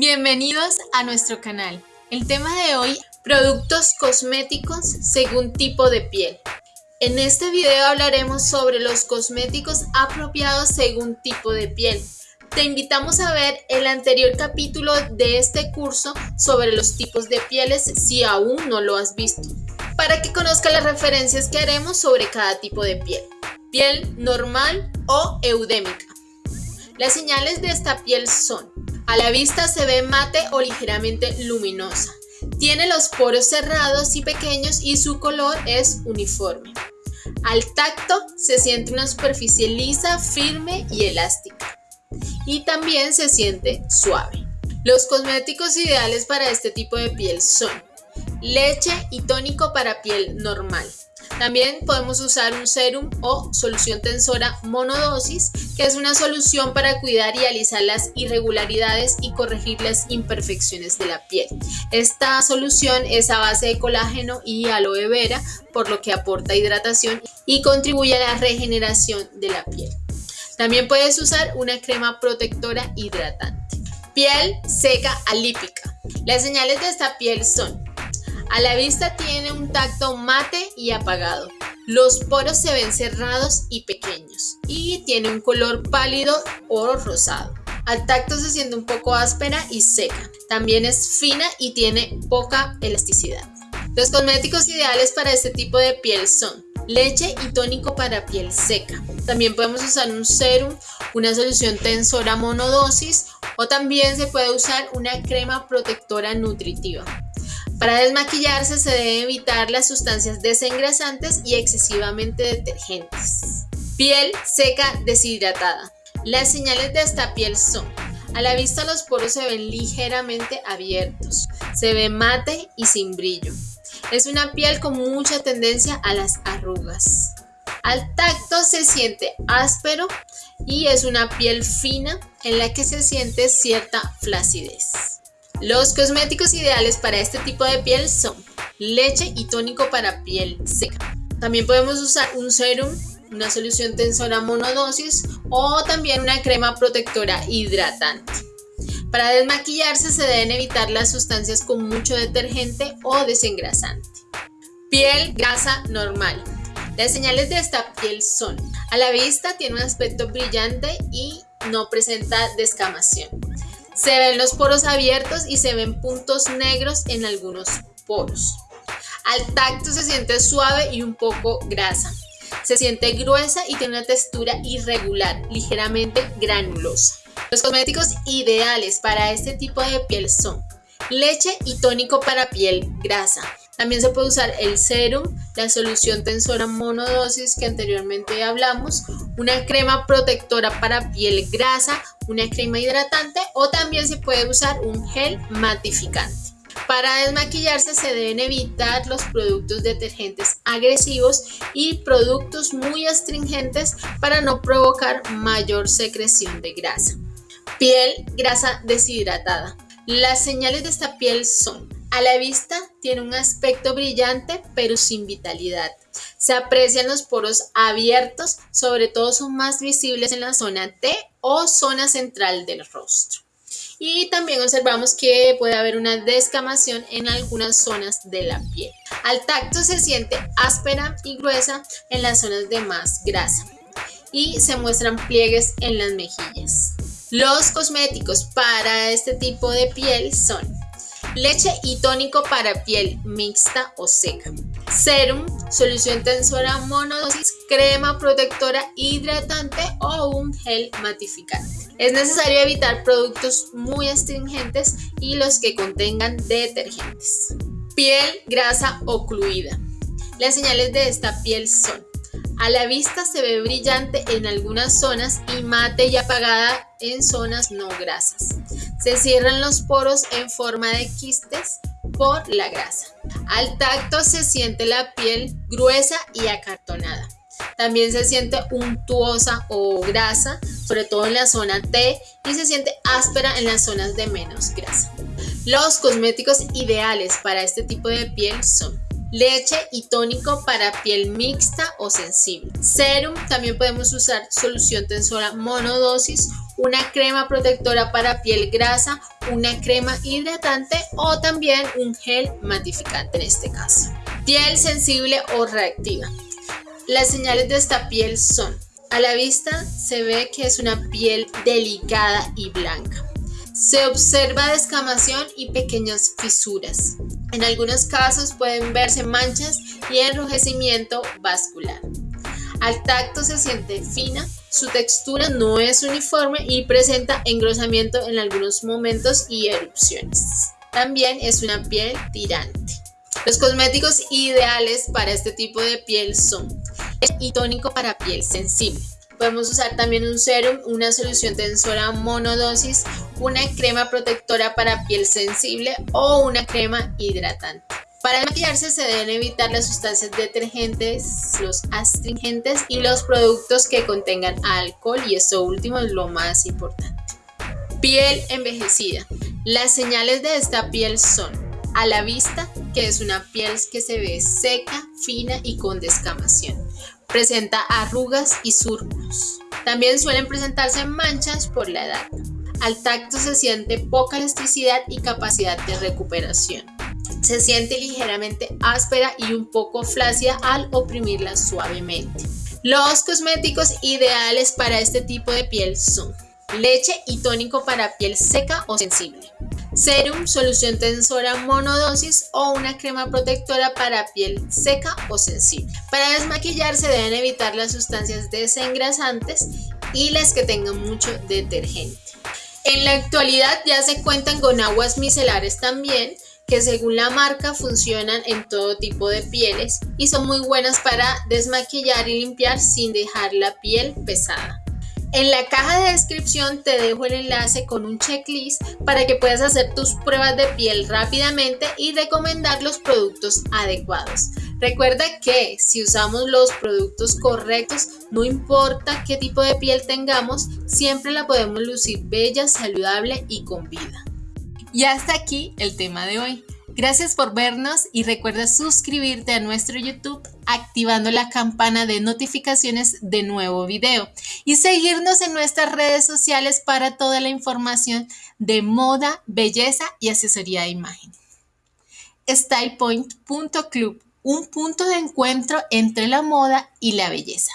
Bienvenidos a nuestro canal. El tema de hoy, productos cosméticos según tipo de piel. En este video hablaremos sobre los cosméticos apropiados según tipo de piel. Te invitamos a ver el anterior capítulo de este curso sobre los tipos de pieles si aún no lo has visto, para que conozcas las referencias que haremos sobre cada tipo de piel. Piel normal o eudémica. Las señales de esta piel son a la vista se ve mate o ligeramente luminosa. Tiene los poros cerrados y pequeños y su color es uniforme. Al tacto se siente una superficie lisa, firme y elástica. Y también se siente suave. Los cosméticos ideales para este tipo de piel son leche y tónico para piel normal, también podemos usar un serum o solución tensora monodosis, que es una solución para cuidar y alisar las irregularidades y corregir las imperfecciones de la piel. Esta solución es a base de colágeno y aloe vera, por lo que aporta hidratación y contribuye a la regeneración de la piel. También puedes usar una crema protectora hidratante. Piel seca alípica. Las señales de esta piel son a la vista tiene un tacto mate y apagado. Los poros se ven cerrados y pequeños y tiene un color pálido o rosado. Al tacto se siente un poco áspera y seca. También es fina y tiene poca elasticidad. Los cosméticos ideales para este tipo de piel son leche y tónico para piel seca. También podemos usar un serum, una solución tensora monodosis o también se puede usar una crema protectora nutritiva. Para desmaquillarse se deben evitar las sustancias desengrasantes y excesivamente detergentes. Piel seca deshidratada. Las señales de esta piel son a la vista los poros se ven ligeramente abiertos, se ve mate y sin brillo. Es una piel con mucha tendencia a las arrugas. Al tacto se siente áspero y es una piel fina en la que se siente cierta flacidez. Los cosméticos ideales para este tipo de piel son leche y tónico para piel seca. También podemos usar un serum, una solución tensora monodosis o también una crema protectora hidratante. Para desmaquillarse se deben evitar las sustancias con mucho detergente o desengrasante. Piel grasa normal. Las señales de esta piel son, a la vista tiene un aspecto brillante y no presenta descamación. Se ven los poros abiertos y se ven puntos negros en algunos poros. Al tacto se siente suave y un poco grasa. Se siente gruesa y tiene una textura irregular, ligeramente granulosa. Los cosméticos ideales para este tipo de piel son leche y tónico para piel grasa. También se puede usar el serum, la solución tensora monodosis que anteriormente hablamos, una crema protectora para piel grasa, una crema hidratante o también se puede usar un gel matificante. Para desmaquillarse se deben evitar los productos detergentes agresivos y productos muy astringentes para no provocar mayor secreción de grasa. Piel grasa deshidratada. Las señales de esta piel son a la vista tiene un aspecto brillante pero sin vitalidad. Se aprecian los poros abiertos, sobre todo son más visibles en la zona T o zona central del rostro. Y también observamos que puede haber una descamación en algunas zonas de la piel. Al tacto se siente áspera y gruesa en las zonas de más grasa y se muestran pliegues en las mejillas. Los cosméticos para este tipo de piel son leche y tónico para piel mixta o seca, serum, solución tensora monodosis, crema protectora hidratante o un gel matificante. Es necesario evitar productos muy astringentes y los que contengan detergentes. Piel grasa ocluida. Las señales de esta piel son a la vista se ve brillante en algunas zonas y mate y apagada en zonas no grasas. Se cierran los poros en forma de quistes por la grasa. Al tacto se siente la piel gruesa y acartonada. También se siente untuosa o grasa, sobre todo en la zona T, y se siente áspera en las zonas de menos grasa. Los cosméticos ideales para este tipo de piel son leche y tónico para piel mixta o sensible. Serum, también podemos usar solución tensora monodosis una crema protectora para piel grasa, una crema hidratante o también un gel matificante en este caso. Piel sensible o reactiva. Las señales de esta piel son, a la vista se ve que es una piel delicada y blanca. Se observa descamación y pequeñas fisuras. En algunos casos pueden verse manchas y enrojecimiento vascular. Al tacto se siente fina, su textura no es uniforme y presenta engrosamiento en algunos momentos y erupciones. También es una piel tirante. Los cosméticos ideales para este tipo de piel son y tónico para piel sensible. Podemos usar también un serum, una solución tensora monodosis, una crema protectora para piel sensible o una crema hidratante. Para maquillarse se deben evitar las sustancias detergentes, los astringentes y los productos que contengan alcohol y eso último es lo más importante. Piel envejecida. Las señales de esta piel son a la vista, que es una piel que se ve seca, fina y con descamación. Presenta arrugas y surcos. También suelen presentarse manchas por la edad. Al tacto se siente poca elasticidad y capacidad de recuperación. Se siente ligeramente áspera y un poco flácida al oprimirla suavemente. Los cosméticos ideales para este tipo de piel son leche y tónico para piel seca o sensible, serum, solución tensora monodosis o una crema protectora para piel seca o sensible. Para desmaquillarse deben evitar las sustancias desengrasantes y las que tengan mucho detergente. En la actualidad ya se cuentan con aguas micelares también, que según la marca funcionan en todo tipo de pieles y son muy buenas para desmaquillar y limpiar sin dejar la piel pesada. En la caja de descripción te dejo el enlace con un checklist para que puedas hacer tus pruebas de piel rápidamente y recomendar los productos adecuados. Recuerda que si usamos los productos correctos, no importa qué tipo de piel tengamos, siempre la podemos lucir bella, saludable y con vida. Y hasta aquí el tema de hoy. Gracias por vernos y recuerda suscribirte a nuestro YouTube activando la campana de notificaciones de nuevo video y seguirnos en nuestras redes sociales para toda la información de moda, belleza y asesoría de imagen. StylePoint.club, un punto de encuentro entre la moda y la belleza.